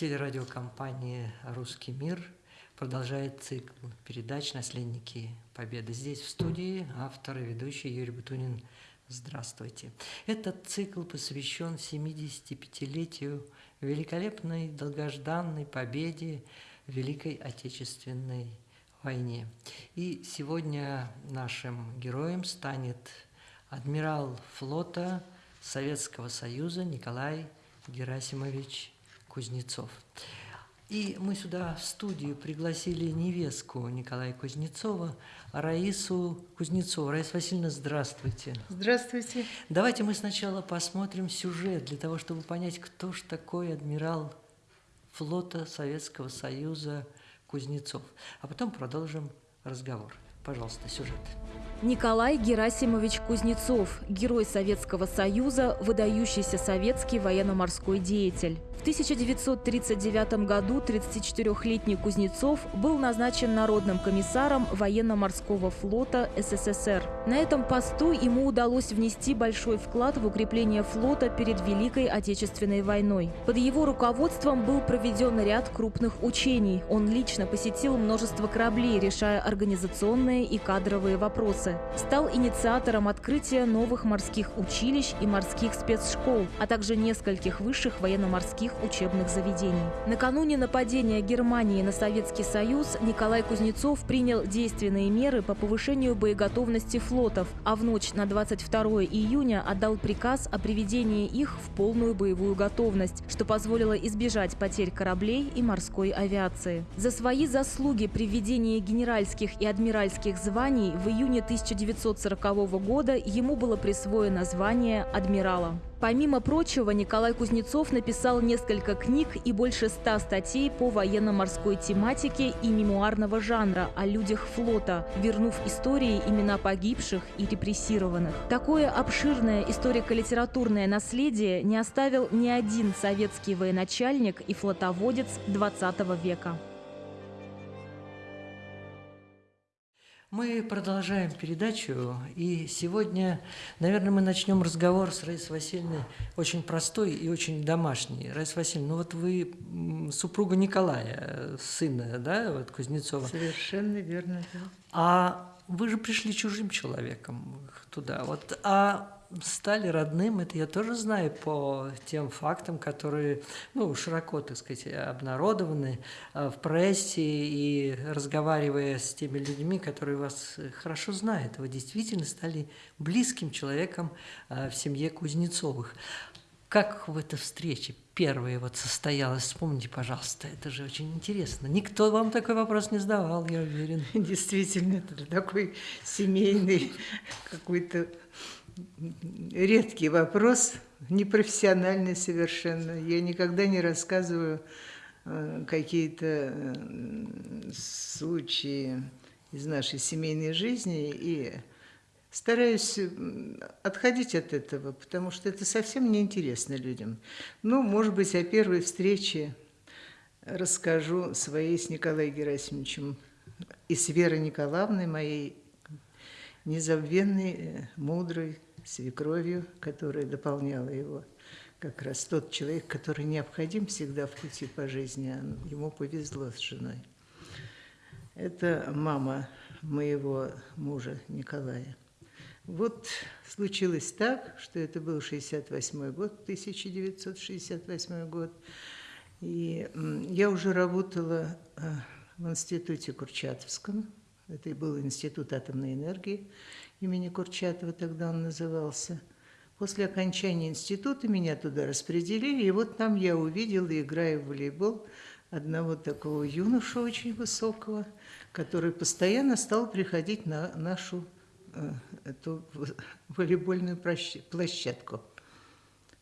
Телерадиокомпания «Русский мир» продолжает цикл передач «Наследники Победы». Здесь в студии автор и ведущий Юрий Бутунин. Здравствуйте. Этот цикл посвящен 75-летию великолепной долгожданной победе в Великой Отечественной войне. И сегодня нашим героем станет адмирал флота Советского Союза Николай Герасимович Кузнецов. И мы сюда в студию пригласили невестку Николая Кузнецова, Раису Кузнецову. Раиса Васильевна, здравствуйте. Здравствуйте. Давайте мы сначала посмотрим сюжет, для того, чтобы понять, кто же такой адмирал флота Советского Союза Кузнецов. А потом продолжим разговор. Пожалуйста, сюжет. Николай Герасимович Кузнецов, герой Советского Союза, выдающийся советский военно-морской деятель. В 1939 году 34-летний Кузнецов был назначен народным комиссаром военно-морского флота СССР. На этом посту ему удалось внести большой вклад в укрепление флота перед Великой Отечественной войной. Под его руководством был проведен ряд крупных учений. Он лично посетил множество кораблей, решая организационные и кадровые вопросы. Стал инициатором открытия новых морских училищ и морских спецшкол, а также нескольких высших военно-морских учебных заведений. Накануне нападения Германии на Советский Союз Николай Кузнецов принял действенные меры по повышению боеготовности флотов, а в ночь на 22 июня отдал приказ о приведении их в полную боевую готовность, что позволило избежать потерь кораблей и морской авиации. За свои заслуги при введении генеральских и адмиральских званий в июне 1940 года ему было присвоено звание адмирала. Помимо прочего, Николай Кузнецов написал несколько книг и больше ста статей по военно-морской тематике и мемуарного жанра о людях флота, вернув истории имена погибших и репрессированных. Такое обширное историко-литературное наследие не оставил ни один советский военачальник и флотоводец XX века. Мы продолжаем передачу, и сегодня, наверное, мы начнем разговор с Раисой Васильевной очень простой и очень домашний. Раиса Васильевна, ну вот вы супруга Николая, сына, да, вот Кузнецова. Совершенно верно, да. А вы же пришли чужим человеком туда, вот, а стали родным, это я тоже знаю по тем фактам, которые ну, широко, так сказать, обнародованы э, в прессе и разговаривая с теми людьми, которые вас хорошо знают, вы действительно стали близким человеком э, в семье Кузнецовых. Как в этой встрече первая вот состоялась? Вспомните, пожалуйста, это же очень интересно. Никто вам такой вопрос не задавал, я уверен. Действительно, это такой семейный какой-то редкий вопрос, непрофессиональный совершенно. Я никогда не рассказываю э, какие-то э, случаи из нашей семейной жизни и стараюсь отходить от этого, потому что это совсем неинтересно людям. Ну, может быть, о первой встрече расскажу своей с Николаем Герасимовичем и с Верой Николаевной, моей незабвенной, э, мудрой, свекровью, которая дополняла его. Как раз тот человек, который необходим всегда в пути по жизни, а ему повезло с женой. Это мама моего мужа Николая. Вот случилось так, что это был 68 год, 1968 год, и я уже работала э, в институте Курчатовском, это и был институт атомной энергии, имени Курчатова тогда он назывался. После окончания института меня туда распределили, и вот там я увидела, играя в волейбол, одного такого юношу очень высокого, который постоянно стал приходить на нашу э, эту волейбольную площадку.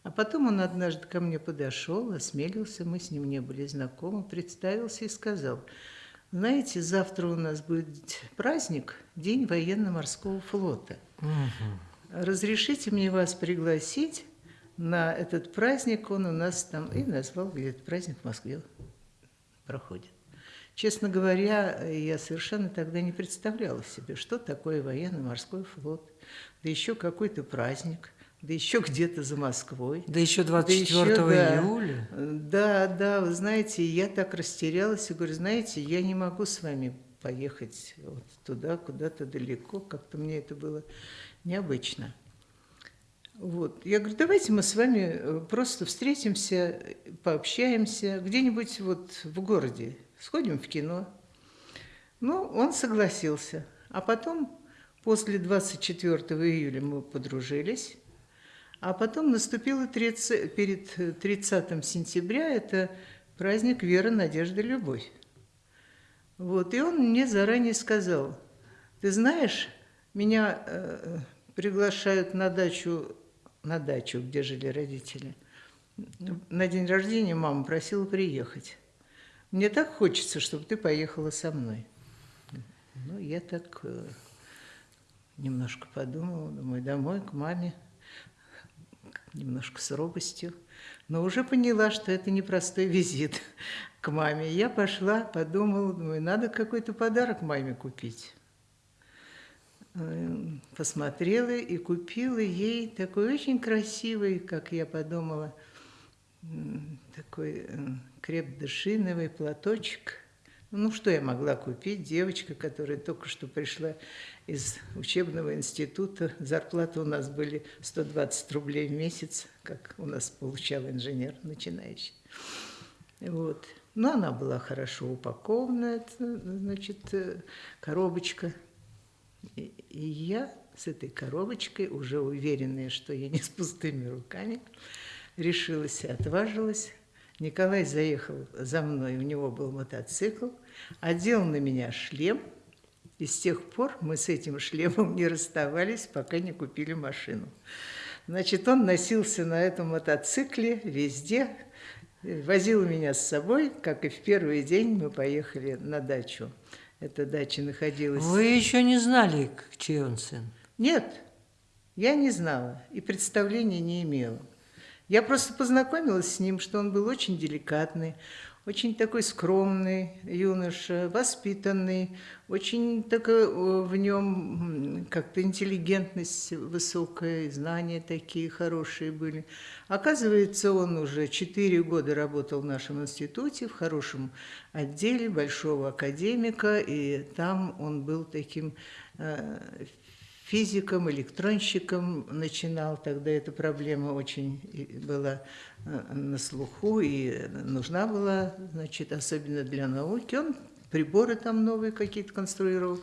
А потом он однажды ко мне подошел, осмелился, мы с ним не были знакомы, представился и сказал – знаете, завтра у нас будет праздник, День военно-морского флота. Угу. Разрешите мне вас пригласить на этот праздник, он у нас там, и назвал, где этот праздник в Москве проходит. Честно говоря, я совершенно тогда не представляла себе, что такое военно-морской флот, да еще какой-то праздник. да еще где-то за Москвой. Да еще 24 Да еще, июля. Да, да, вы знаете, я так растерялась и говорю, знаете, я не могу с вами поехать вот туда, куда-то далеко, как-то мне это было необычно. Вот. Я говорю, давайте мы с вами э, просто встретимся, пообщаемся где-нибудь вот в городе, сходим в кино. Ну, он согласился. А потом, после 24 июля мы подружились, а потом наступило 30, перед 30 сентября, это праздник Вера, Надежда, Любовь. Вот, и он мне заранее сказал, ты знаешь, меня э, приглашают на дачу на дачу, где жили родители. На день рождения мама просила приехать. Мне так хочется, чтобы ты поехала со мной. Ну, я так э, немножко подумала, думаю, домой, к маме, немножко с робостью. Но уже поняла, что это непростой визит к маме. Я пошла, подумала, думаю, надо какой-то подарок маме купить. Эм, посмотрела и купила ей такой очень красивый, как я подумала, такой э, креп-дышиновый платочек. Ну, что я могла купить? Девочка, которая только что пришла из учебного института. Зарплаты у нас были 120 рублей в месяц, как у нас получал инженер начинающий. Вот. Но она была хорошо упакована, значит, э, коробочка – и, и я с этой коробочкой, уже уверенная, что я не с пустыми руками, решилась и отважилась. Николай заехал за мной, у него был мотоцикл, одел на меня шлем, и с тех пор мы с этим шлемом не расставались, пока не купили машину. Значит, он носился на этом мотоцикле везде, возил меня с собой, как и в первый день мы поехали на дачу эта дача находилась. Вы еще не знали, чей он сын? Нет, я не знала и представления не имела. Я просто познакомилась с ним, что он был очень деликатный, очень такой скромный юноша, воспитанный, очень такой э, в нем как-то интеллигентность высокая, знания такие хорошие были. Оказывается, он уже четыре года работал в нашем институте, в хорошем отделе большого академика, и там он был таким э, физиком, электронщиком начинал, тогда эта проблема очень была э, на слуху и нужна была, значит, особенно для науки. Он приборы там новые какие-то конструировал.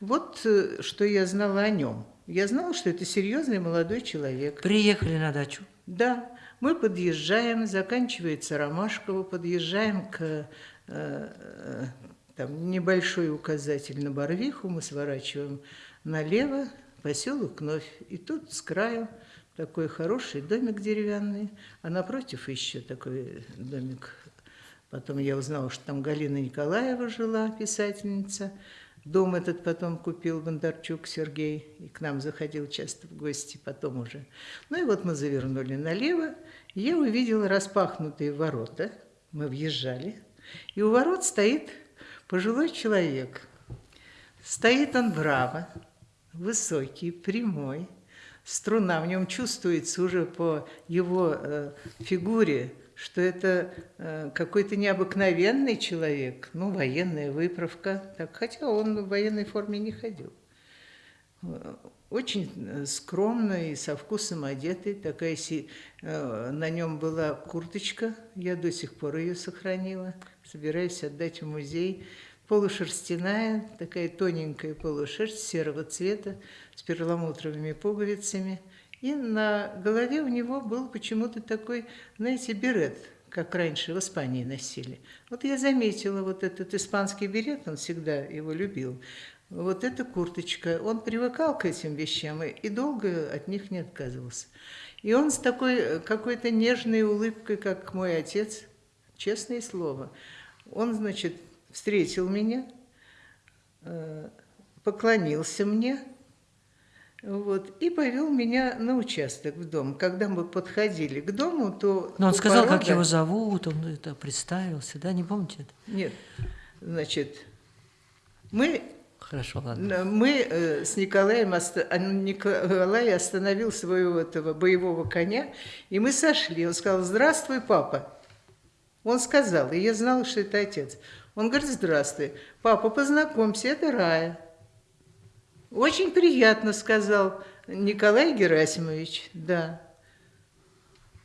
Вот э, что я знала о нем. Я знала, что это серьезный молодой человек. Приехали на дачу? Да. Мы подъезжаем, заканчивается Ромашково, подъезжаем к э, там, небольшой указатель на Барвиху, мы сворачиваем налево, поселок Новь. И тут с краю такой хороший домик деревянный, а напротив еще такой домик. Потом я узнала, что там Галина Николаева жила, писательница. Дом этот потом купил Бондарчук Сергей, и к нам заходил часто в гости потом уже. Ну и вот мы завернули налево, и я увидела распахнутые ворота, мы въезжали, и у ворот стоит пожилой человек. Стоит он браво, высокий, прямой, струна в нем чувствуется уже по его э, фигуре, что это э, какой-то необыкновенный человек, ну, военная выправка, так, хотя он в военной форме не ходил. Очень э, скромный, со вкусом одетый, такая си, э, на нем была курточка, я до сих пор ее сохранила, собираюсь отдать в музей полушерстяная, такая тоненькая полушерсть серого цвета с перламутровыми пуговицами. И на голове у него был почему-то такой, знаете, берет, как раньше в Испании носили. Вот я заметила вот этот испанский берет, он всегда его любил. Вот эта курточка, он привыкал к этим вещам и долго от них не отказывался. И он с такой какой-то нежной улыбкой, как мой отец, честное слово, он, значит, встретил меня, э, поклонился мне, вот, и повел меня на участок в дом. Когда мы подходили к дому, то... Но он сказал, порода... как его зовут, он это представился, да, не помните это? Нет, значит, мы Хорошо, ладно. Мы э, с Николаем, оста... а, Николай остановил своего этого боевого коня, и мы сошли. Он сказал, здравствуй, папа. Он сказал, и я знала, что это отец. Он говорит, здравствуй, папа, познакомься, это Рая. Очень приятно, сказал Николай Герасимович, да.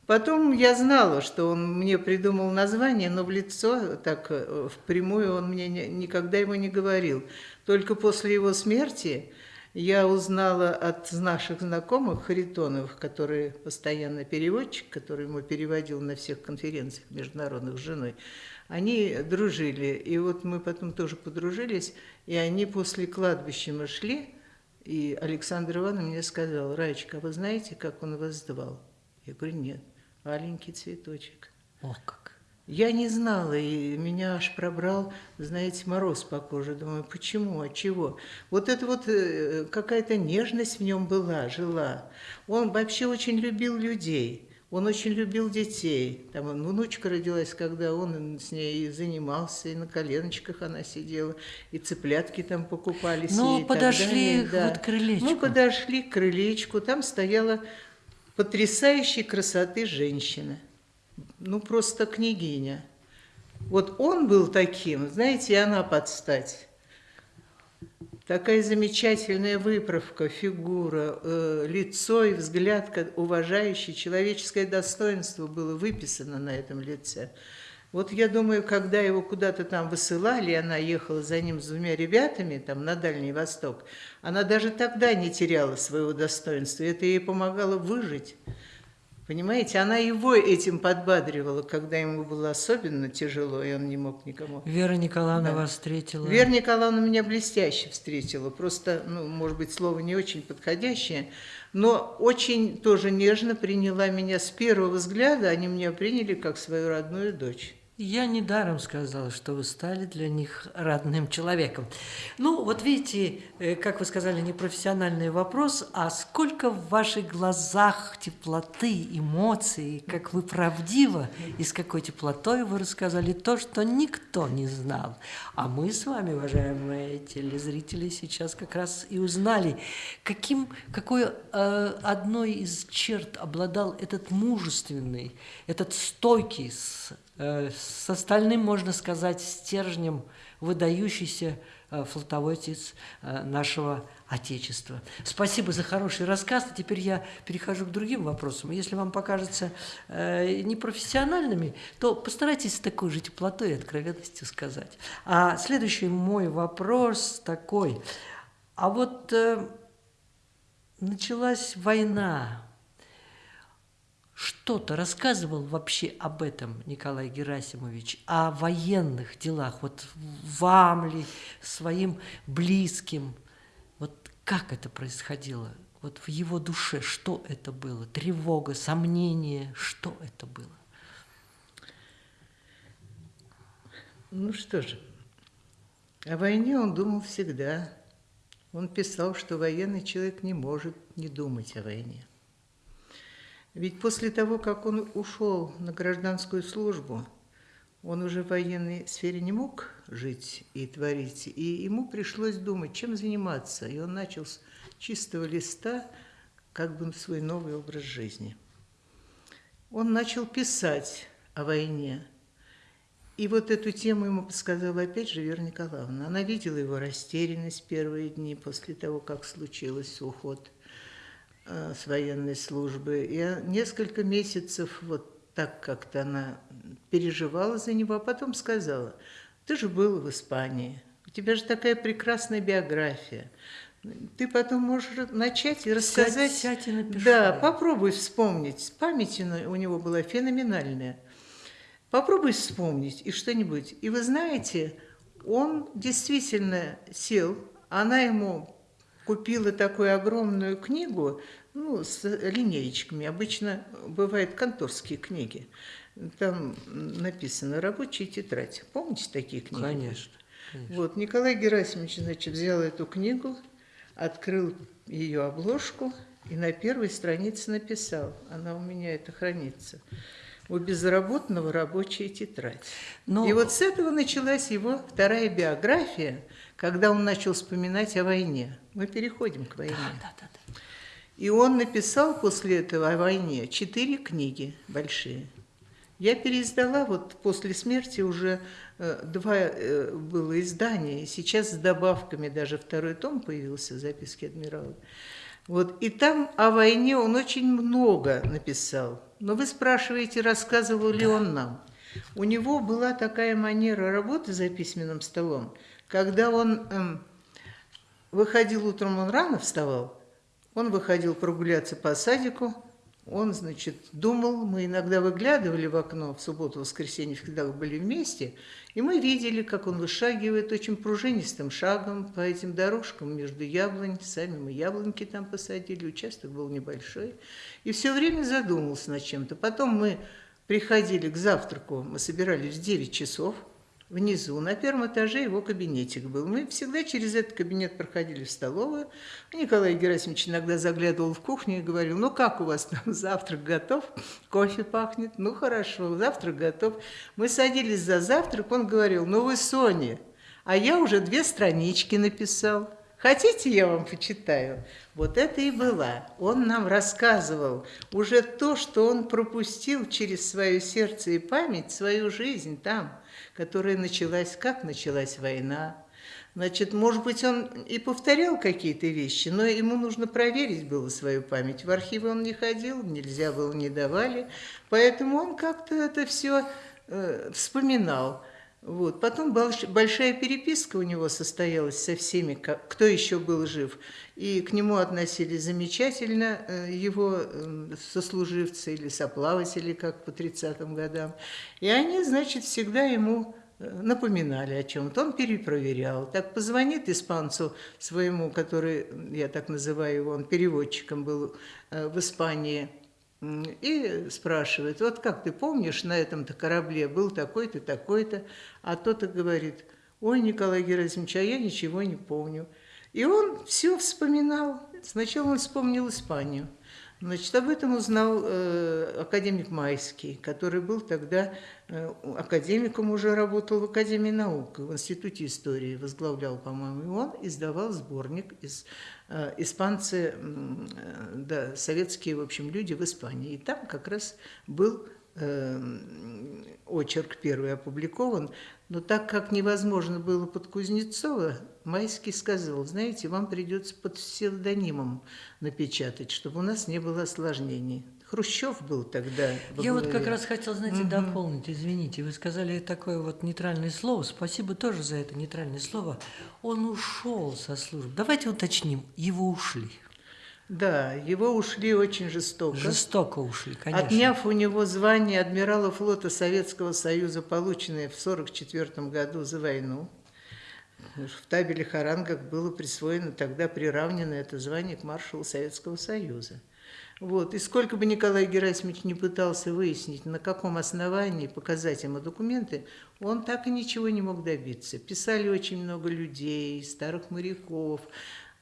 Потом я знала, что он мне придумал название, но в лицо, так э, впрямую он мне не, никогда его не говорил. Только после его смерти я узнала от наших знакомых Харитоновых, который постоянно переводчик, который ему переводил на всех конференциях международных с женой, они дружили. И вот мы потом тоже подружились, и они после кладбища мы шли, и Александр Иванович мне сказал, Раечка, а вы знаете, как он вас звал? Я говорю, нет аленький цветочек. О, как! Я не знала, и меня аж пробрал, знаете, мороз по коже. Думаю, почему, от чего? Вот это вот э, какая-то нежность в нем была, жила. Он вообще очень любил людей. Он очень любил детей. Там внучка родилась, когда он с ней занимался, и на коленочках она сидела, и цыплятки там покупались. Ну, подошли далее, да. вот к крылечку. Мы подошли к крылечку, там стояла потрясающей красоты женщина. Ну, просто княгиня. Вот он был таким, знаете, и она подстать. Такая замечательная выправка, фигура, э, лицо и взгляд, уважающий, человеческое достоинство было выписано на этом лице. Вот я думаю, когда его куда-то там высылали, она ехала за ним с двумя ребятами там на Дальний Восток, она даже тогда не теряла своего достоинства. Это ей помогало выжить. Понимаете, она его этим подбадривала, когда ему было особенно тяжело, и он не мог никому. Вера Николаевна да. вас встретила? Вера Николаевна меня блестяще встретила. Просто, ну, может быть, слово не очень подходящее, но очень тоже нежно приняла меня с первого взгляда. Они меня приняли как свою родную дочь. Я недаром сказала, что вы стали для них родным человеком. Ну, вот видите, э, как вы сказали, не профессиональный вопрос, а сколько в ваших глазах теплоты, эмоций, как вы правдиво и с какой теплотой вы рассказали то, что никто не знал. А мы с вами, уважаемые телезрители, сейчас как раз и узнали, каким, какой э, одной из черт обладал этот мужественный, этот стойкий, с с остальным, можно сказать, стержнем выдающийся э, флотоводец э, нашего Отечества. Спасибо за хороший рассказ. Теперь я перехожу к другим вопросам. Если вам покажется непрофессиональными, то постарайтесь с такой же теплотой и откровенностью сказать. А следующий мой вопрос такой. А вот началась война что-то рассказывал вообще об этом Николай Герасимович, о военных делах, вот вам ли, своим близким, вот как это происходило, вот в его душе, что это было, тревога, сомнение, что это было? Ну что же, о войне он думал всегда. Он писал, что военный человек не может не думать о войне. Ведь после того, как он ушел на гражданскую службу, он уже в военной сфере не мог жить и творить, и ему пришлось думать, чем заниматься. И он начал с чистого листа как бы свой новый образ жизни. Он начал писать о войне. И вот эту тему ему подсказала опять же Вера Николаевна. Она видела его растерянность первые дни после того, как случился уход с военной службы. И несколько месяцев вот так как-то она переживала за него, а потом сказала, ты же был в Испании, у тебя же такая прекрасная биография. Ты потом можешь начать и рассказать. Сядь, и. Да, попробуй вспомнить. Память у него была феноменальная. Попробуй вспомнить и что-нибудь. И вы знаете, он действительно сел, она ему купила такую огромную книгу, ну, с линеечками. Обычно бывают конторские книги. Там написано «Рабочая тетрадь». Помните такие книги? Конечно. конечно. Вот, Николай Герасимович, значит, взял эту книгу, открыл ее обложку и на первой странице написал. Она у меня это хранится. У безработного рабочая тетрадь. Ну, И вот с этого началась его вторая биография, когда он начал вспоминать о войне. Мы переходим к войне. да, да, да. И он написал после этого о войне четыре книги большие. Я переиздала, вот после смерти уже э, два э, было издания, и сейчас с добавками даже второй том появился, записки адмирала. Вот, и там о войне он очень много написал. Но вы спрашиваете, рассказывал ли он нам. У него была такая манера работы за письменным столом, когда он эм, выходил утром, он рано вставал, он выходил прогуляться по садику, он, значит, думал, мы иногда выглядывали в окно в субботу, воскресенье, когда были вместе, и мы видели, как он вышагивает очень пружинистым шагом по этим дорожкам между яблонь. Сами мы яблоньки там посадили, участок был небольшой. И все время задумался над чем-то. Потом мы приходили к завтраку, мы собирались в 9 часов – внизу, на первом этаже его кабинетик был. Мы всегда через этот кабинет проходили в столовую. Николай Герасимович иногда заглядывал в кухню и говорил, ну как у вас там завтрак готов? Кофе пахнет? Ну хорошо, завтрак готов. Мы садились за завтрак, он говорил, ну вы Соня, а я уже две странички написал. Хотите, я вам почитаю? Вот это и была. Он нам рассказывал уже то, что он пропустил через свое сердце и память, свою жизнь там – которая началась, как началась война. Значит, может быть, он и повторял какие-то вещи, но ему нужно проверить было свою память. В архивы он не ходил, нельзя было, не давали, поэтому он как-то это все э, вспоминал. Вот. Потом большая переписка у него состоялась со всеми, кто еще был жив. И к нему относились замечательно э, его э, сослуживцы или соплаватели, как по 30-м годам. И они, значит, всегда ему э, напоминали о чем-то. Он перепроверял. Так позвонит испанцу своему, который, я так называю его, он переводчиком был в Испании, и спрашивает, вот как ты помнишь, на этом-то корабле был такой-то, такой-то, а тот и говорит, ой, Николай Герасимович, а я ничего не помню. И он все вспоминал. Сначала он вспомнил Испанию. Значит, об этом узнал э, академик Майский, который был тогда э, академиком, уже работал в Академии наук, в Институте истории, возглавлял, по-моему, и он издавал сборник из э, испанцы, э, да, советские, в общем, люди в Испании. И там как раз был э, очерк первый опубликован, но так как невозможно было под Кузнецова, Майский сказал, знаете, вам придется под псевдонимом напечатать, чтобы у нас не было осложнений. Хрущев был тогда. Я вот как раз хотел, знаете, угу. дополнить, извините, вы сказали такое вот нейтральное слово, спасибо тоже за это нейтральное слово. Он ушел со службы. Давайте уточним, его ушли. Да, его ушли очень жестоко. Жестоко ушли, конечно. Отняв у него звание адмирала флота Советского Союза, полученное в 1944 году за войну, в табеле Харангах было присвоено, тогда приравнено это звание к маршалу Советского Союза. Вот. И сколько бы Николай Герасимович не пытался выяснить, на каком основании показать ему документы, он так и ничего не мог добиться. Писали очень много людей, старых моряков,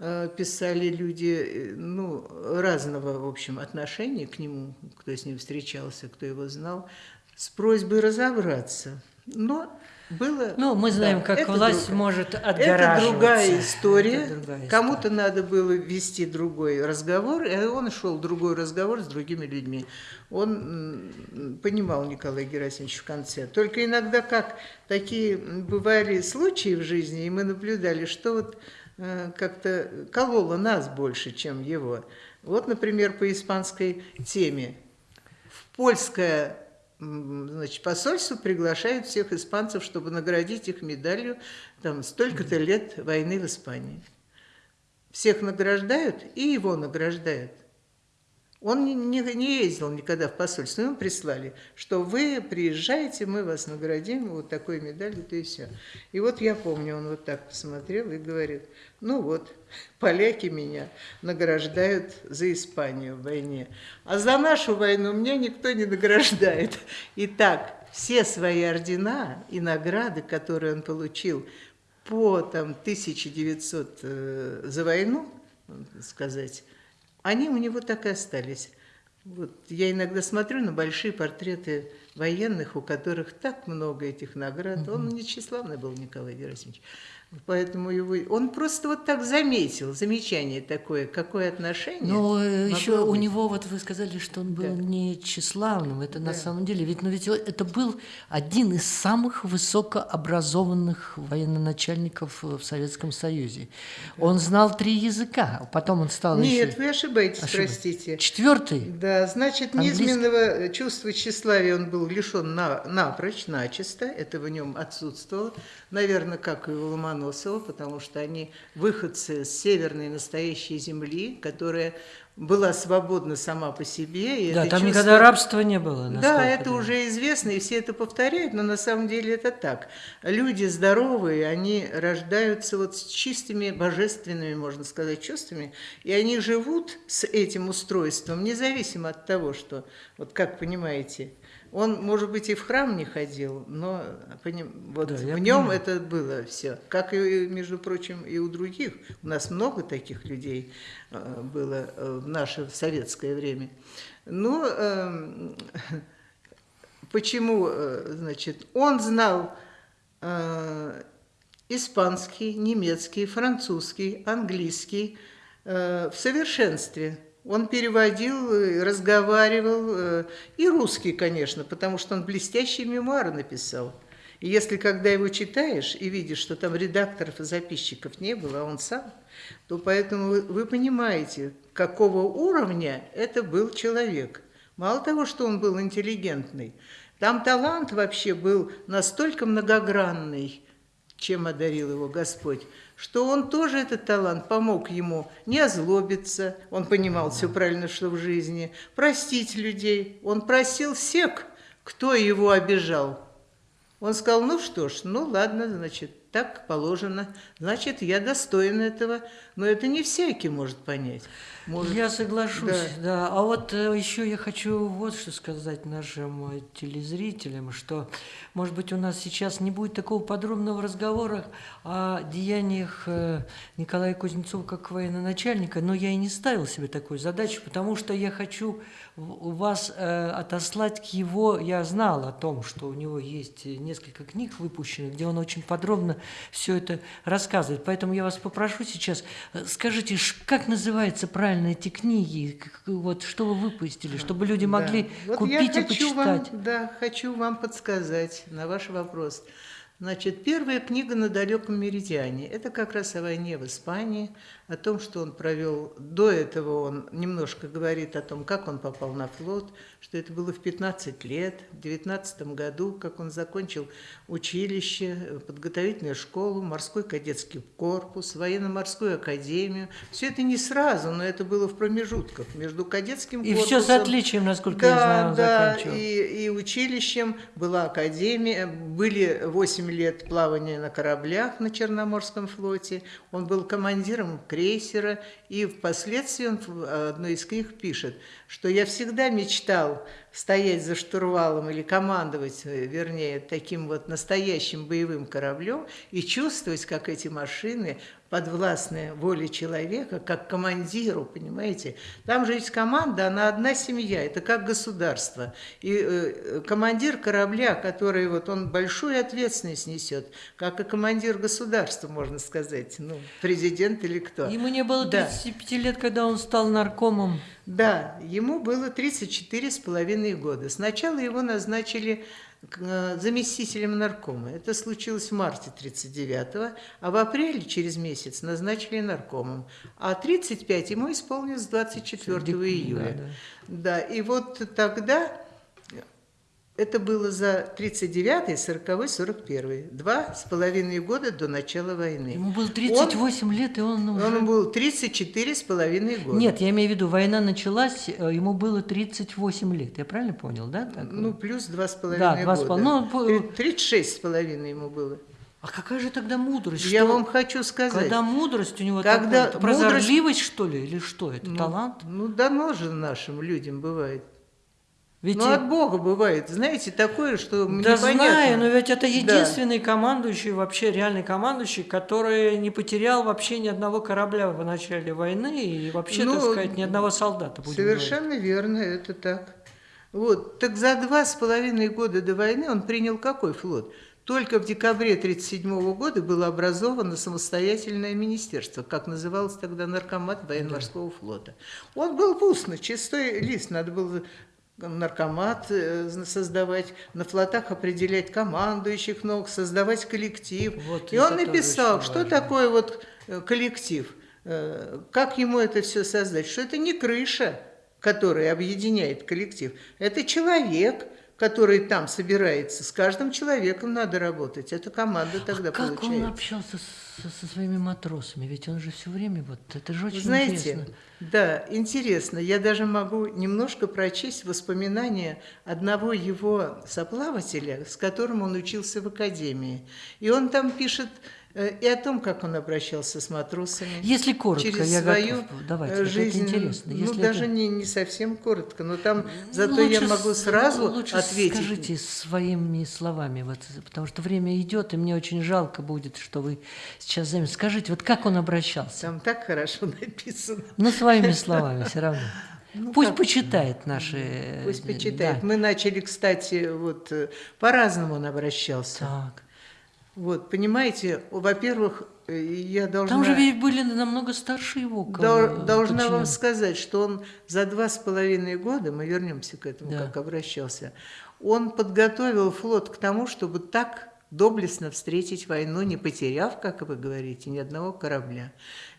Э, писали люди э, ну, разного, в общем, отношения к нему, кто с ним встречался, кто его знал, с просьбой разобраться. Но было... Ну, мы знаем, да, как власть друг... может отгораживаться. Это другая история. история. Кому-то надо было вести другой разговор, и он шел другой разговор с другими людьми. Он понимал Николай Герасимович в конце. Только иногда как такие бывали случаи в жизни, и мы наблюдали, что вот Э, как-то колола нас больше, чем его. Вот, например, по испанской теме. В польское значит, посольство приглашает всех испанцев, чтобы наградить их медалью там столько-то лет войны в Испании. Всех награждают, и его награждают. Он не, не, ездил никогда в посольство, ему прислали, что вы приезжаете, мы вас наградим, вот такой медалью, то и все. И вот я помню, он вот так посмотрел и говорит, ну вот, поляки меня награждают за Испанию в войне, а за нашу войну меня никто не награждает. Итак, все свои ордена и награды, которые он получил по там, 1900 э, за войну, сказать, они у него так и остались. Вот я иногда смотрю на большие портреты военных, у которых так много этих наград. Он не тщеславный был, Николай Герасимович. Поэтому его, он просто вот так заметил, замечание такое, какое отношение. Но э, еще у быть. него, вот вы сказали, что он был Да. не тщеславным, это на Да. самом деле, ведь, ну, ведь это был один из самых высокообразованных военачальников в Советском Союзе. Он знал три языка, потом он стал Нет, еще... вы ошибаетесь, Ошибаюсь. простите. Четвертый? Да, значит, Английский. низменного чувства тщеславия он был лишен на, напрочь, начисто, это в нем отсутствовало. Наверное, как и у Ломоносова, потому что они выходцы с северной настоящей земли, которая была свободна сама по себе. И Да, там чувство- никогда рабства не было. Да, это я- уже известно, и все это повторяют, но на самом деле это так. Люди здоровые, они рождаются вот с чистыми божественными, можно сказать, чувствами, и они живут с этим устройством, независимо от того, что, вот как понимаете, он, может быть, и в храм не ходил, но поним- вот Да, в нем понимаю. это было все. Как и, между прочим, и у других. У нас много таких людей э, было э, в наше советское время. Ну, эм, почему, э, значит, он знал э, испанский, немецкий, французский, английский э, в совершенстве. Он переводил, э, разговаривал, э, и русский, конечно, потому что он блестящие мемуары написал. И если когда его читаешь и видишь, что там редакторов и записчиков не было, а он сам, то поэтому вы, вы понимаете, какого уровня это был человек. Мало того, что он был интеллигентный, там талант вообще был настолько многогранный, чем одарил его Господь, что он тоже этот талант помог ему не озлобиться, он понимал все правильно, что в жизни, простить людей. Он просил всех, кто его обижал. Он сказал, ну что ж, ну ладно, значит, так положено, значит, я достоин этого, но это не всякий может понять. Может, Я соглашусь, Да. да. А вот э, еще я хочу вот что сказать нашим э, телезрителям, что, может быть, у нас сейчас не будет такого подробного разговора о деяниях э, Николая Кузнецова как военачальника, но я и не ставил себе такую задачу, потому что я хочу вас отослать к его... Я знал о том, что у него есть несколько книг выпущенных, где он очень подробно все это рассказывает. Поэтому я вас попрошу сейчас, скажите, как называются правильно эти книги, вот что вы выпустили, чтобы люди могли Да. Вот купить я и хочу почитать. Вам, да, хочу вам подсказать на ваш вопрос. Значит, первая книга «На далеком меридиане» – это как раз о войне в Испании, о том, что он провел. До этого он немножко говорит о том, как он попал на флот, что это было в 15 лет, в 19 году, как он закончил училище, подготовительную школу, морской кадетский корпус, военно-морскую академию. Все это не сразу, но это было в промежутках между кадетским И корпусом... все с отличием, насколько я знаю, он да, заканчивал. и, и училищем была академия, были 8 лет плавания на кораблях на Черноморском флоте, он был командиром крейсера, и впоследствии он в одной из книг пишет, что я всегда мечтал стоять за штурвалом или командовать, э, вернее, таким вот настоящим боевым кораблем и чувствовать, как эти машины подвластны воле человека, как командиру, понимаете? Там же есть команда, она одна семья, это как государство. И э, командир корабля, который вот он большую ответственность несет, как и командир государства, можно сказать, ну, президент или кто. Ему не было Да. 35 лет, когда он стал наркомом. Да, ему было 34 с половиной года. Сначала его назначили заместителем наркома. Это случилось в марте 39-го, а в апреле, через месяц, назначили наркомом. А 35 ему исполнилось 24 Дек- июля. да, Да, и вот тогда это было за 39-й, 40-й, 41-й. Два с половиной года до начала войны. Ему было 38 лет, и он уже... Он был 34 с половиной года. Нет, я имею в виду, война началась, э, ему было 38 лет. Я правильно понял, да? так? Ну, плюс два с Да, половиной два с года. пол- ну, по- Три- 36 с половиной ему было. А какая же тогда мудрость? Я Что- вам хочу сказать. Когда мудрость у него Когда такая, мудрость- прозорливость, что ли, или что это, ну, талант? Ну, дано же нашим людям бывает. Ведь ну, от Бога бывает. Знаете, такое, что мне Да непонятно. знаю, но ведь это Да. единственный командующий, вообще реальный командующий, который не потерял вообще ни одного корабля в начале войны и вообще, так Ну, сказать, ни одного солдата. будем говорить. Совершенно верно, это так. Вот, так за два с половиной года до войны он принял какой флот? Только в декабре 1937 года было образовано самостоятельное министерство, как называлось тогда наркомат военно-морского флота. Он был пустный, чистой лист, надо было наркомат э, создавать, на флотах определять командующих ног, создавать коллектив. Вот И он написал, что важно. такое вот э, коллектив, э, как ему это все создать, что это не крыша, которая объединяет коллектив, это человек, который там собирается. С каждым человеком надо работать. Это команда тогда А как он получается. общался со, со своими матросами? Ведь он же все время вот это же очень знаете, интересно. да, интересно. Я даже могу немножко прочесть воспоминания одного его соплавателя, с которым он учился в академии. И он там пишет и о том, как он обращался с матросами. Если коротко, через я свою готов. Давайте, э, это жизнь. интересно. Ну, Если даже это- не, не совсем коротко, но там зато Ну, я лучше могу с- сразу лучше ответить. Скажите своими словами, вот, потому что время идет, и мне очень жалко будет, что вы сейчас займете. Скажите, вот как он обращался? Там так хорошо написано. Ну, своими словами все равно. Ну, Пусть как? почитает наши... э, Пусть почитает. да. Мы начали, кстати, вот э, по-разному он обращался. Так. Вот, понимаете, во-первых, э, я должна... Там же ведь были намного старше его. Дол- должна вам сказать, что он за два с половиной года, мы вернемся к этому, Да. как обращался, он подготовил флот к тому, чтобы так доблестно встретить войну, не потеряв, как вы говорите, ни одного корабля.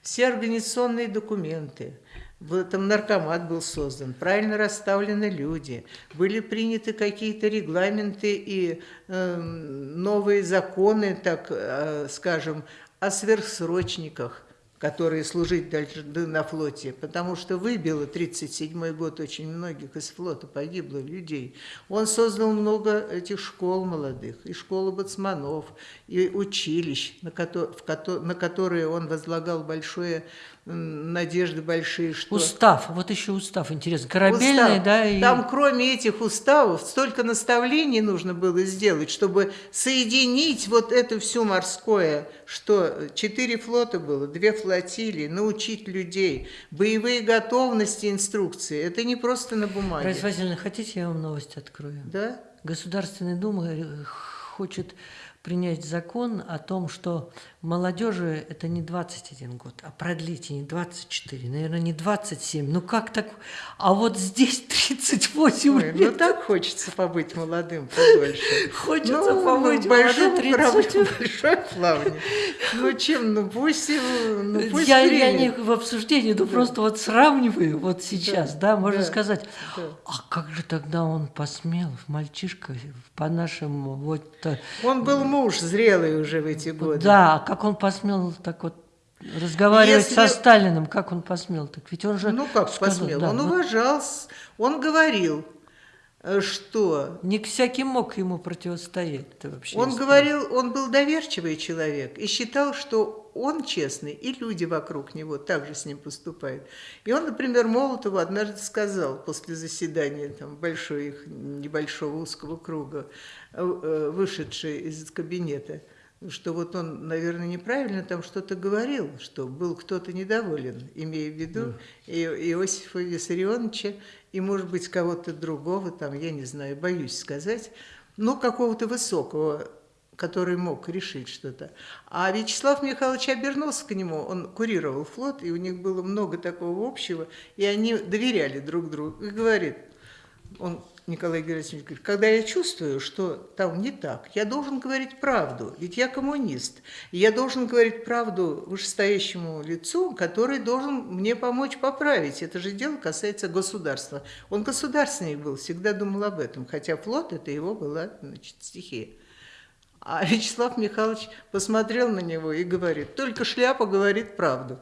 Все организационные документы, этом наркомат был создан, правильно расставлены люди, были приняты какие-то регламенты и э, новые законы, так э, скажем, о сверхсрочниках, которые служить дальше д- на флоте, потому что выбило 37 год очень многих из флота, погибло людей. Он создал много этих школ молодых, и школы бацманов, и училищ, на, кото- на которые он возлагал большое надежды большие, что... Устав, вот еще устав, интересно. Корабельный, Устав. да, и... Там, кроме этих уставов, столько наставлений нужно было сделать, чтобы соединить вот это все морское, что четыре флота было, две флотилии, научить людей, боевые готовности, инструкции. Это не просто на бумаге. Раиса Васильевна, хотите, я вам новость открою? Да? Государственная Дума э, хочет принять закон о том, что молодежи это не 21 год, а продлить и не 24, наверное, не 27. Ну как так? А вот здесь 38 Ой, ну лет. так хочется побыть молодым подольше. Хочется Ну, побыть в большом молодым, корабле, 30. в большой плавне. Ну чем, ну пусть, ну пусть я, я не в обсуждении, ну просто вот сравниваю вот сейчас, да, можно да, сказать, да. а как же тогда он посмел, мальчишка, по-нашему, вот... э, Он был муж зрелый уже в эти годы. Да, а как он посмел так вот разговаривать Если- со Сталиным, как он посмел? Так ведь он же Ну как сказал, посмел? да, он вот уважал, он говорил, э, что не всякий мог ему противостоять. Это вообще он говорил, он был доверчивый человек и считал, что он честный, и люди вокруг него также с ним поступают. И он, например, Молотову однажды сказал после заседания там, большой их небольшого узкого круга, э, э, вышедший из кабинета, что вот он, наверное, неправильно там что-то говорил, что был кто-то недоволен, имея в виду и Иосифа Виссарионовича, и, может быть, кого-то другого, там, я не знаю, боюсь сказать, но какого-то высокого, который мог решить что-то. А Вячеслав Михайлович обернулся к нему, он курировал флот, и у них было много такого общего, и они доверяли друг другу. И говорит, он, Николай Герасимович говорит, когда я чувствую, что там не так, я должен говорить правду, ведь я коммунист. И я должен говорить правду вышестоящему лицу, который должен мне помочь поправить. Это же дело касается государства. Он государственник был, всегда думал об этом, хотя флот это его была значит, стихия. А Вячеслав Михайлович посмотрел на него и говорит, только шляпа говорит правду.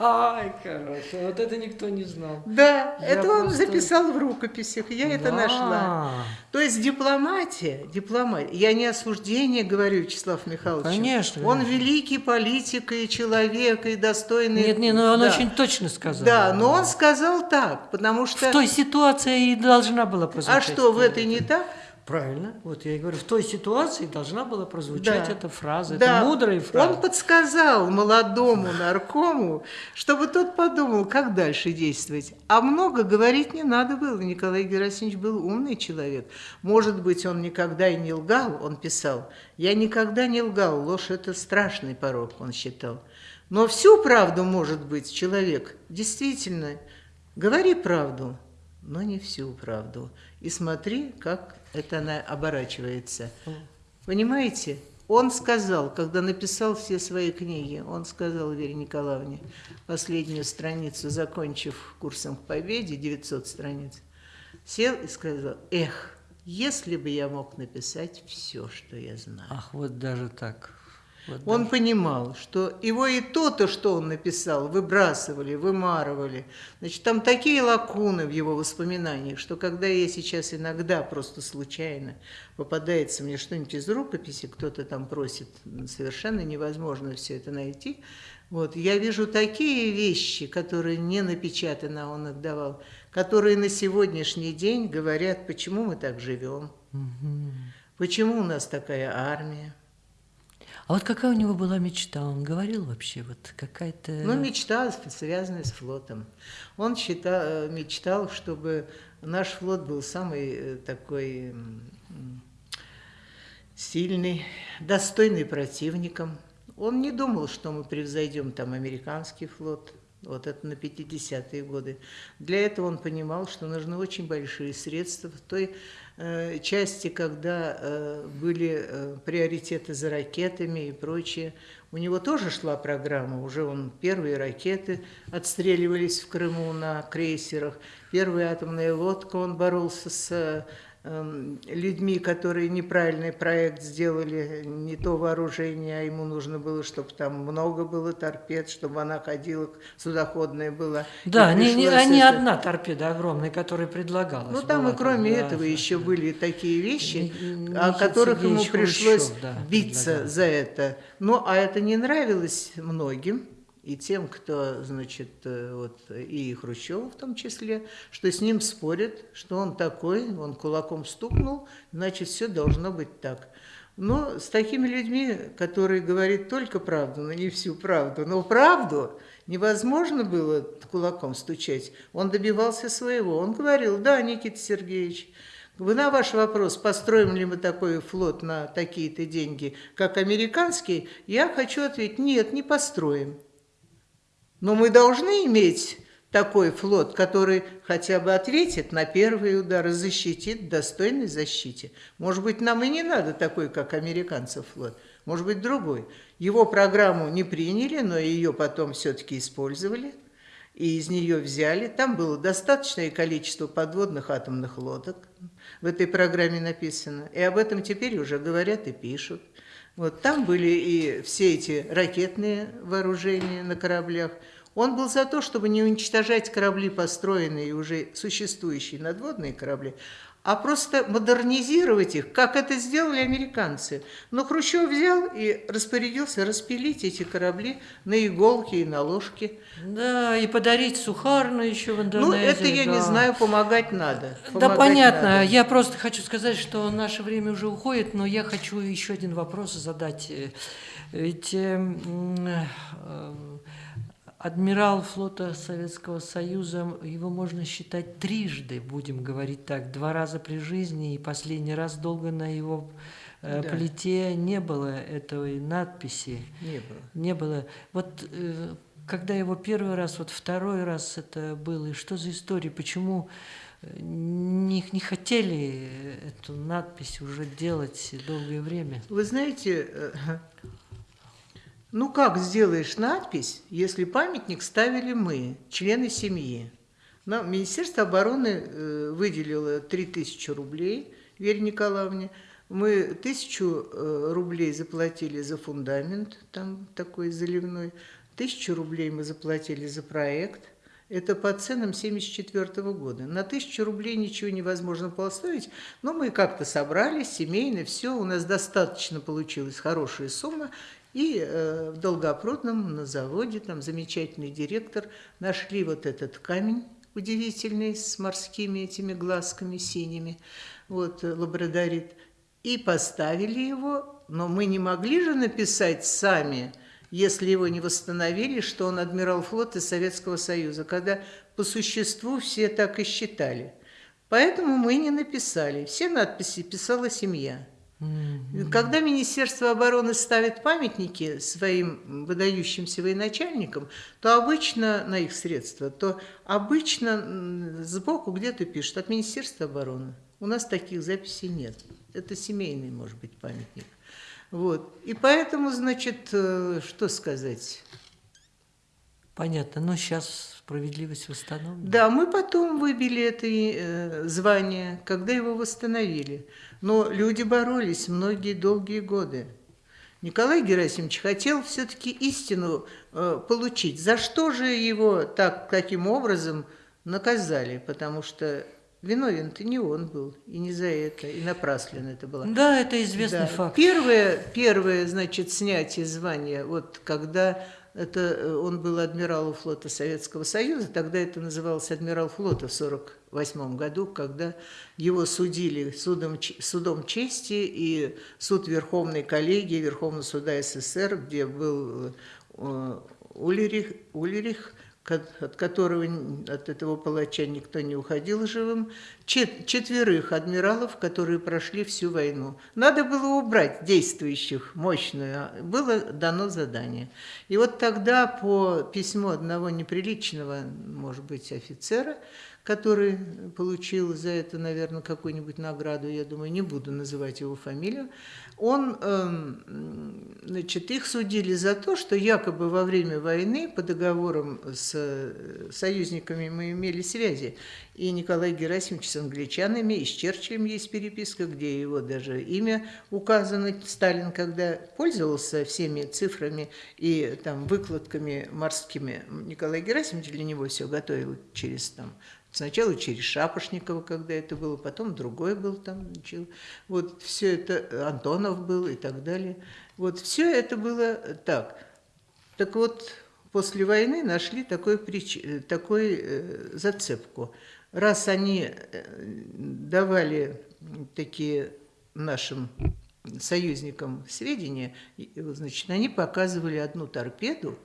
Ай, короче, вот это никто не знал. Да, Я это он просто- записал в рукописях, я это Да. нашла. То есть дипломатия, дипломатия, я не осуждение говорю, Вячеслав Михайлович. Конечно, Он великий политик и человек, и достойный. Нет, нет, ну он Да. очень точно сказал. Да, но он сказал так, потому что... В той ситуации и должна была А прозвучать. что, в этой не так? Правильно. Вот я и говорю, в той ситуации должна была прозвучать Да. эта фраза. Да. Это мудрая фраза. Он подсказал молодому наркому, чтобы тот подумал, как дальше действовать. А много говорить не надо было. Николай Герасимович был умный человек. Может быть, он никогда и не лгал, он писал. Я никогда не лгал, ложь – это страшный порог, он считал. Но всю правду, может быть, человек действительно говори правду, но не всю правду. И смотри, как это она оборачивается. Понимаете? Он сказал, когда написал все свои книги, он сказал Вере Николаевне, последнюю страницу, закончив курсом к победе, 900 страниц, сел и сказал, эх, если бы я мог написать все, что я знаю. Ах, вот даже так. Вот Он даже. понимал, что его и то-то, что он написал, выбрасывали, вымарывали. Значит, там такие лакуны в его воспоминаниях, что когда я сейчас иногда просто случайно попадается мне что-нибудь из рукописи, кто-то там просит, совершенно невозможно все это найти. Вот, я вижу такие вещи, которые не напечатаны, а он отдавал, которые на сегодняшний день говорят, почему мы так живем, почему у нас такая армия. А вот какая у него была мечта? Он говорил вообще, вот какая-то... Ну, мечта, связанная с флотом. Он считал, э, мечтал, чтобы наш флот был самый э, такой сильный, достойный противником. Он не думал, что мы превзойдем там американский флот. Вот это на 50-е годы. Для этого он понимал, что нужны очень большие средства. В той части, когда э, были э, приоритеты за ракетами и прочее, у него тоже шла программа. Уже он первые ракеты отстреливались в Крыму на крейсерах. Первая атомная лодка, он боролся с людьми, которые неправильный проект сделали, не то вооружение, а ему нужно было, чтобы там много было торпед, чтобы она ходила, судоходная была. Да, не, не, а не это- одна торпеда огромная, которая предлагалась. Ну, там была и кроме да, этого да, еще да. были такие вещи, Ни- о Никита которых ему пришлось Хрущев, да, биться предлагал. за это. Ну, а это не нравилось многим, и тем, кто, значит, э, вот, и Хрущеву в том числе, что с ним спорят, что он такой, он кулаком стукнул, значит, все должно быть так. Но с такими людьми, которые говорят только правду, но не всю правду, но правду невозможно было кулаком стучать. Он добивался своего. Он говорил, да, Никита Сергеевич, вы на ваш вопрос, построим ли мы такой флот на такие-то деньги, как американский, я хочу ответить, нет, не построим. Но мы должны иметь такой флот, который хотя бы ответит на первые удары, защитит достойной защите. Может быть, нам и не надо такой, как американцев флот, может быть, другой. Его программу не приняли, но ее потом все-таки использовали, и из нее взяли. Там было достаточное количество подводных атомных лодок, в этой программе написано, и об этом теперь уже говорят и пишут. Вот там были и все эти ракетные вооружения на кораблях. Он был за то, чтобы не уничтожать корабли, построенные и уже существующие надводные корабли, а просто модернизировать их, как это сделали американцы. Но Хрущев взял и распорядился распилить эти корабли на иголки и на ложки. Да, и подарить сухарную еще в Индонезии. Ну, это я не да. знаю, помогать надо. Да, Помогать понятно. надо. Я просто хочу сказать, что наше время уже уходит, но я хочу еще один вопрос задать. Э, Ведь э, м, э, адмирал флота Советского Союза, его можно считать трижды, будем говорить так, два раза при жизни, и последний раз долго на его э, Да. плите не было этой надписи. Не было. Не было. Вот э, когда его первый раз, вот второй раз это было, и что за история, почему э, не, не хотели эту надпись уже делать долгое время? Вы знаете, ну как сделаешь надпись, если памятник ставили мы, члены семьи? Нам Министерство обороны э, выделило 3000 рублей Вере Николаевне. Мы тысячу э, рублей заплатили за фундамент, там такой заливной. Тысячу рублей мы заплатили за проект. Это по ценам 1974 года. На тысячу рублей ничего невозможно поставить, но мы как-то собрались, семейно, все, у нас достаточно получилась хорошая сумма. И э, в Долгопрудном на заводе, там замечательный директор, нашли вот этот камень удивительный с морскими этими глазками синими, вот, э, лабрадорит, и поставили его, но мы не могли же написать сами – если его не восстановили, что он адмирал флота Советского Союза, когда по существу все так и считали. Поэтому мы не написали. Все надписи писала семья. Когда Министерство обороны ставит памятники своим выдающимся военачальникам, то обычно на их средства, то обычно сбоку где-то пишут от Министерства обороны. У нас таких записей нет. Это семейный, может быть, памятник. Вот. И поэтому, значит, э, что сказать? Понятно, но сейчас справедливость восстановлена. Да, мы потом выбили это э, звание, когда его восстановили. Но люди боролись многие долгие годы. Николай Герасимович хотел все-таки истину э, получить. За что же его так, таким образом наказали? Потому что Виновен-то не он был, и не за это, и напрасленно это было. Да, это известный да. факт. Первое, первое, значит, снятие звания, вот когда это, э, он был адмиралом флота Советского Союза, тогда это называлось адмирал флота в 1948 году, когда его судили судом, судом чести и суд Верховной коллегии Верховного суда СССР, где был э, Улерих, Улерих от которого от этого палача никто не уходил живым, четверых адмиралов, которые прошли всю войну. Надо было убрать действующих, мощную, а было дано задание. И вот тогда по письму одного неприличного, может быть, офицера, который получил за это, наверное, какую-нибудь награду, я думаю, не буду называть его фамилию, он, эм, значит, их судили за то, что якобы во время войны по договорам с союзниками мы имели связи. И Николай Герасимович с англичанами, и с Черчиллем есть переписка, где его даже имя указано. Сталин, когда пользовался всеми цифрами и там выкладками морскими, Николай Герасимович для него все готовил через там Сначала через Шапошникова, когда это было, потом другой был там. Вот все это, Антонов был и так далее. Вот все это было так. Так вот, после войны нашли такой, такой э, зацепку. Раз они э, давали такие нашим союзникам сведения, значит, они показывали одну торпеду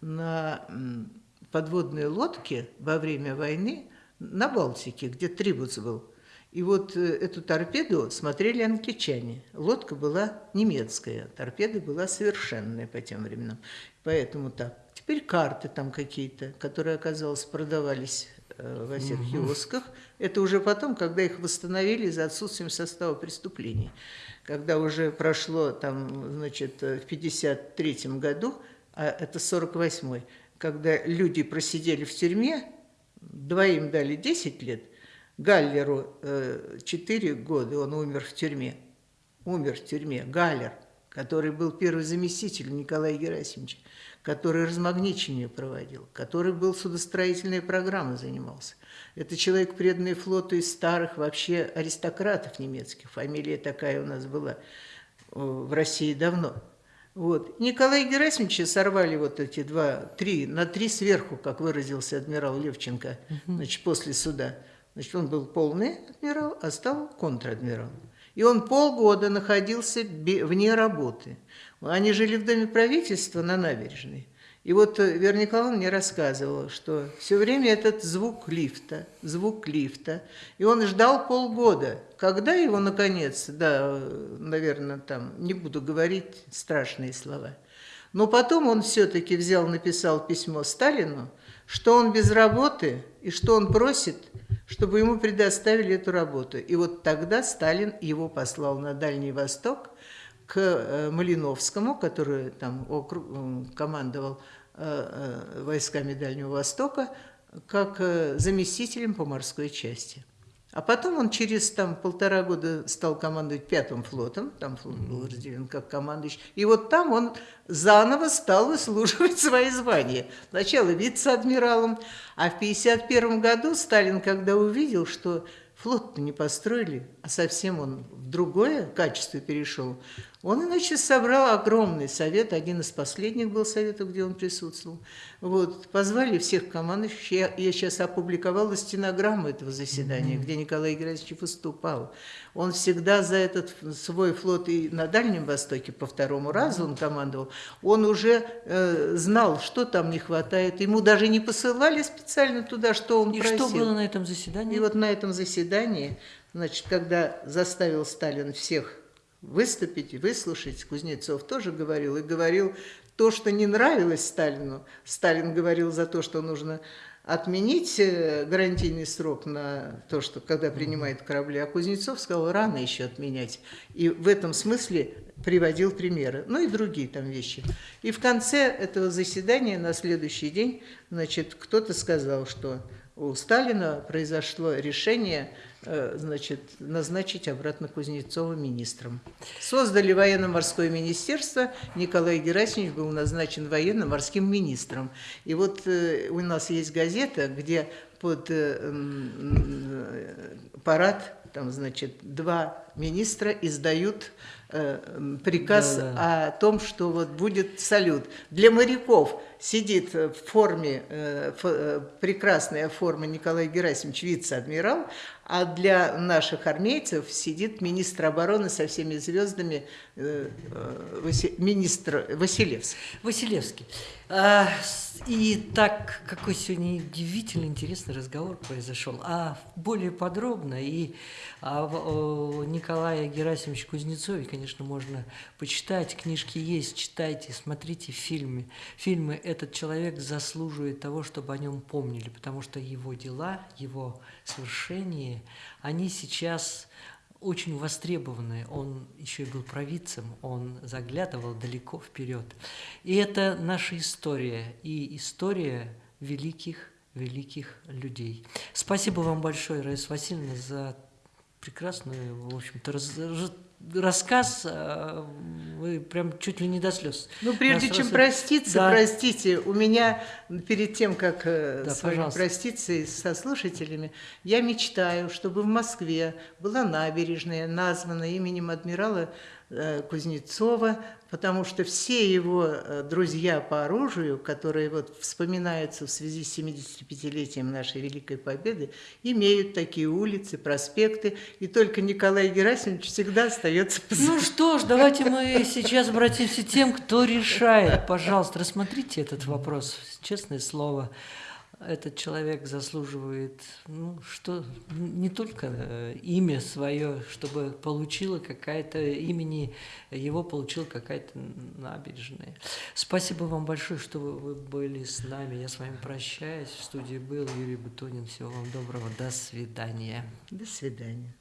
на подводной лодке во время войны, на Балтике, где Трибуц был. И вот э, эту торпеду смотрели англичане. Лодка была немецкая, торпеда была совершенная по тем временам. Поэтому так. Теперь карты там какие-то, которые, оказалось, продавались во всех киосках. Это уже потом, когда их восстановили за отсутствием состава преступлений. Когда уже прошло там, значит, э, в 53 году, а это 48-й, когда люди просидели в тюрьме, Двоим дали 10 лет, Галлеру 4 э, года, он умер в тюрьме. Умер в тюрьме, Галлер, который был первый заместитель Николая Герасимовича, который размагничение проводил, который был судостроительной программой занимался. Это человек, преданный флоту из старых вообще аристократов немецких. Фамилия такая у нас была э, в России давно. Вот. Николай Герасимовича сорвали вот эти два, три, на три сверху, как выразился адмирал Левченко, значит, после суда. Значит, он был полный адмирал, а стал контр-адмирал. И он полгода находился вне работы. Они жили в доме правительства на набережной. И вот Вера Николаевна мне рассказывала, что все время этот звук лифта, звук лифта, и он ждал полгода. Когда его, наконец, да, наверное, там, не буду говорить страшные слова, но потом он все-таки взял, написал письмо Сталину, что он без работы и что он просит, чтобы ему предоставили эту работу. И вот тогда Сталин его послал на Дальний Восток к э, Малиновскому, который там командовал Э, э, войсками Дальнего Востока как заместителем по морской части. А потом он через там, полтора года стал командовать пятым флотом, там флот был разделен как командующий, и вот там он заново стал выслуживать свои звания. Сначала вице-адмиралом, а в 1951 году Сталин, когда увидел, что флот-то не построили, а совсем он в другое качество перешел, он, иначе, собрал огромный совет, один из последних был советов, где он присутствовал. Вот, позвали всех командующих, я, я сейчас опубликовала стенограмму этого заседания, mm-hmm. где Николай Герасимович выступал. Он всегда за этот свой флот и на Дальнем Востоке по второму разу он командовал, он уже э, знал, что там не хватает, ему даже не посылали специально туда, что он и просил. И что было на этом заседании? И вот на этом заседании, значит, когда заставил Сталин всех выступить выслушать. Кузнецов тоже говорил, и говорил то, что не нравилось Сталину. Сталин говорил за то, что нужно отменить э, гарантийный срок на то, что когда принимают корабли, а Кузнецов сказал, рано еще отменять. И в этом смысле приводил примеры, ну и другие там вещи. И в конце этого заседания на следующий день, значит, кто-то сказал, что у Сталина произошло решение значит, назначить обратно Кузнецова министром. Создали военно-морское министерство, Николай Герасимович был назначен военно-морским министром. И вот э, у нас есть газета, где под э, парад, там, значит, два министра издают приказ да, да. о том, что вот будет салют. Для моряков сидит в форме, прекрасная форма Николай Герасимович, вице-адмирал, а для наших армейцев сидит министр обороны со всеми звездами, э, э, министр Василевский. Василевский. А, и так, какой сегодня удивительно интересный разговор произошел. А более подробно и о, о Николае Герасимовиче Кузнецове, конечно, можно почитать. Книжки есть, читайте, смотрите фильмы. Фильмы «Этот человек» заслуживает того, чтобы о нем помнили, потому что его дела, его свершения, они сейчас очень востребованный. Он еще и был провидцем, он заглядывал далеко вперед. И это наша история, и история великих, великих людей. Спасибо вам большое, Раиса Васильевна, за прекрасную, в общем-то, раз, рассказ, э, вы прям чуть ли не до слез. Ну, прежде Нас чем раз... проститься, да. простите, у меня перед тем, как э, да, с вами пожалуйста. проститься и со слушателями, я мечтаю, чтобы в Москве была набережная, названа именем адмирала Э, Кузнецова, потому что все его э, друзья по оружию, которые вот вспоминаются в связи с 75-летием нашей Великой Победы, имеют такие улицы, проспекты, и только Николай Герасимович всегда остается позади. Ну что ж, давайте мы сейчас обратимся к тем, кто решает. Пожалуйста, рассмотрите этот вопрос, честное слово этот человек заслуживает, ну, что не только э, имя свое, чтобы получила какая-то имени, его получила какая-то набережная. Спасибо вам большое, что вы были с нами. Я с вами прощаюсь. В студии был Юрий Бутонин. Всего вам доброго. До свидания. До свидания.